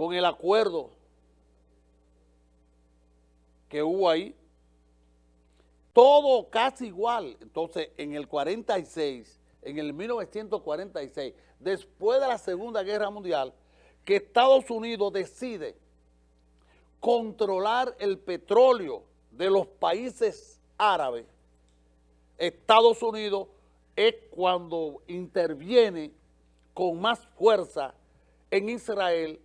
con el acuerdo que hubo ahí, todo casi igual. Entonces, en el 46, en el 1946, después de la Segunda Guerra Mundial, que Estados Unidos decide controlar el petróleo de los países árabes, Estados Unidos es cuando interviene con más fuerza en Israel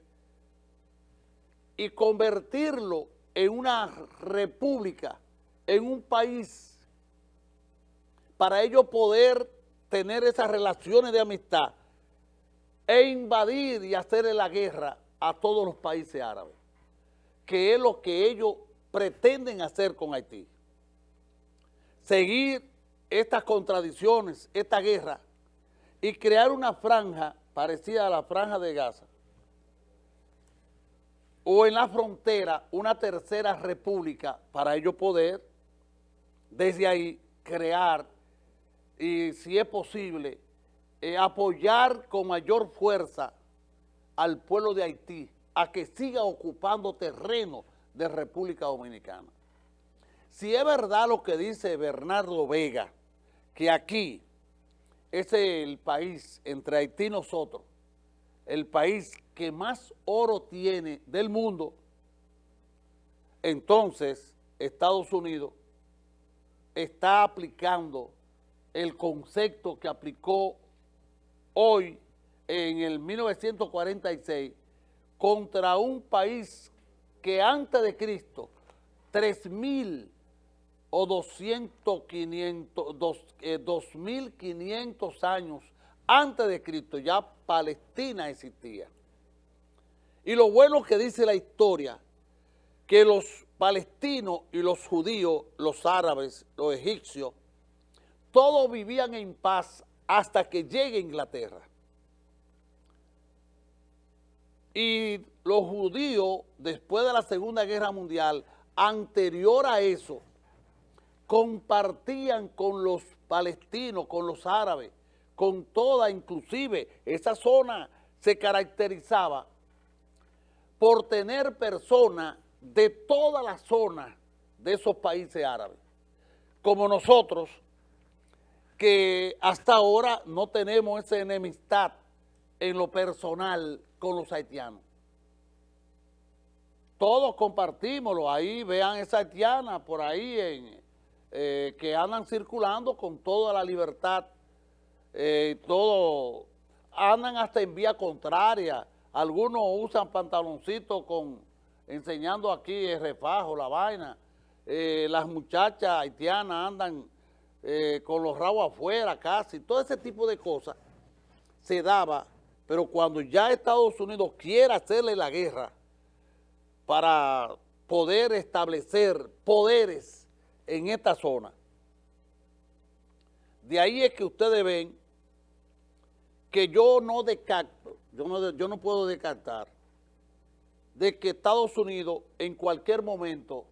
y convertirlo en una república, en un país, para ellos poder tener esas relaciones de amistad e invadir y hacerle la guerra a todos los países árabes, que es lo que ellos pretenden hacer con Haití. Seguir estas contradicciones, esta guerra, y crear una franja parecida a la franja de Gaza, o en la frontera una tercera república para ellos poder desde ahí crear y si es posible eh, apoyar con mayor fuerza al pueblo de Haití a que siga ocupando terreno de República Dominicana. Si es verdad lo que dice Bernardo Vega, que aquí es el país, entre Haití y nosotros, el país que más oro tiene del mundo, entonces Estados Unidos está aplicando el concepto que aplicó hoy en el 1946 contra un país que antes de Cristo, 3.000 o 200, 500, 2.500 años antes de Cristo, ya Palestina existía. Y lo bueno que dice la historia, que los palestinos y los judíos, los árabes, los egipcios, todos vivían en paz hasta que llegue Inglaterra. Y los judíos, después de la Segunda Guerra Mundial, anterior a eso, compartían con los palestinos, con los árabes, con toda, inclusive esa zona se caracterizaba por tener personas de toda la zona de esos países árabes, como nosotros, que hasta ahora no tenemos esa enemistad en lo personal con los haitianos. Todos compartimoslo, ahí vean esa haitiana por ahí en, eh, que andan circulando con toda la libertad, eh, todo, andan hasta en vía contraria, algunos usan pantaloncitos con, enseñando aquí el refajo, la vaina, eh, las muchachas haitianas andan eh, con los rabos afuera casi, todo ese tipo de cosas se daba, pero cuando ya Estados Unidos quiere hacerle la guerra para poder establecer poderes en esta zona, de ahí es que ustedes ven que yo no descarto, yo no, yo no puedo descartar de que Estados Unidos en cualquier momento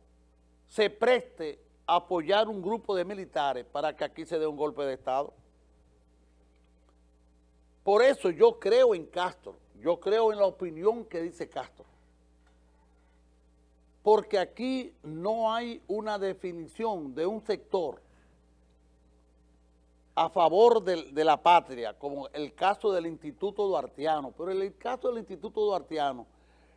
se preste apoyar un grupo de militares para que aquí se dé un golpe de Estado. Por eso yo creo en Castro, yo creo en la opinión que dice Castro. Porque aquí no hay una definición de un sector a favor de, la patria, como el caso del Instituto Duartiano, pero el caso del Instituto Duartiano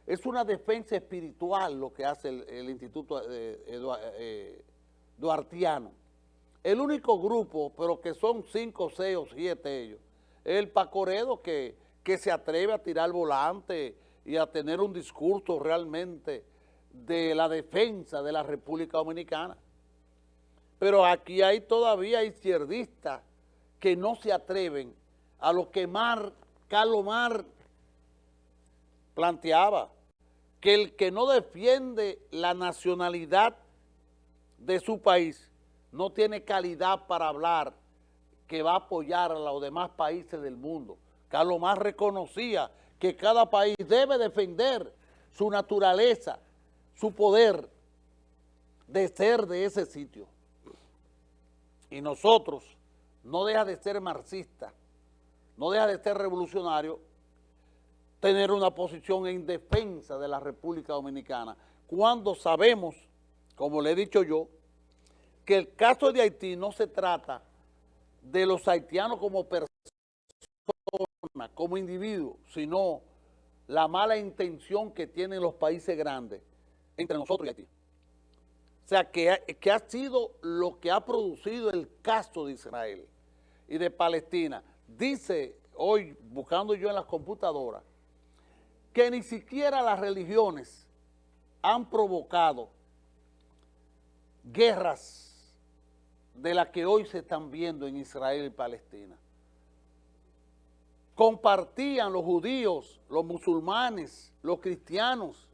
es una defensa espiritual lo que hace el, Instituto eh, eh duartiano. El único grupo, pero que son cinco, seis o siete ellos, es el Pacoredo que, que se atreve a tirar volante y a tener un discurso realmente de la defensa de la República Dominicana. Pero aquí hay todavía izquierdistas que no se atreven a lo que Mar, Carlos Mar planteaba, que el que no defiende la nacionalidad de su país no tiene calidad para hablar que va a apoyar a los demás países del mundo. Carlos Más reconocía que cada país debe defender su naturaleza, su poder de ser de ese sitio. Y nosotros, no deja de ser marxista, no deja de ser revolucionario, tener una posición en defensa de la República Dominicana, cuando sabemos, como le he dicho yo, que el caso de Haití no se trata de los haitianos como personas, como individuos, sino la mala intención que tienen los países grandes entre nosotros y Haití. O sea, que, que ha sido lo que ha producido el caso de Israel y de Palestina. Dice hoy, buscando yo en las computadoras, que ni siquiera las religiones han provocado guerras de las que hoy se están viendo en Israel y Palestina. Compartían los judíos, los musulmanes, los cristianos,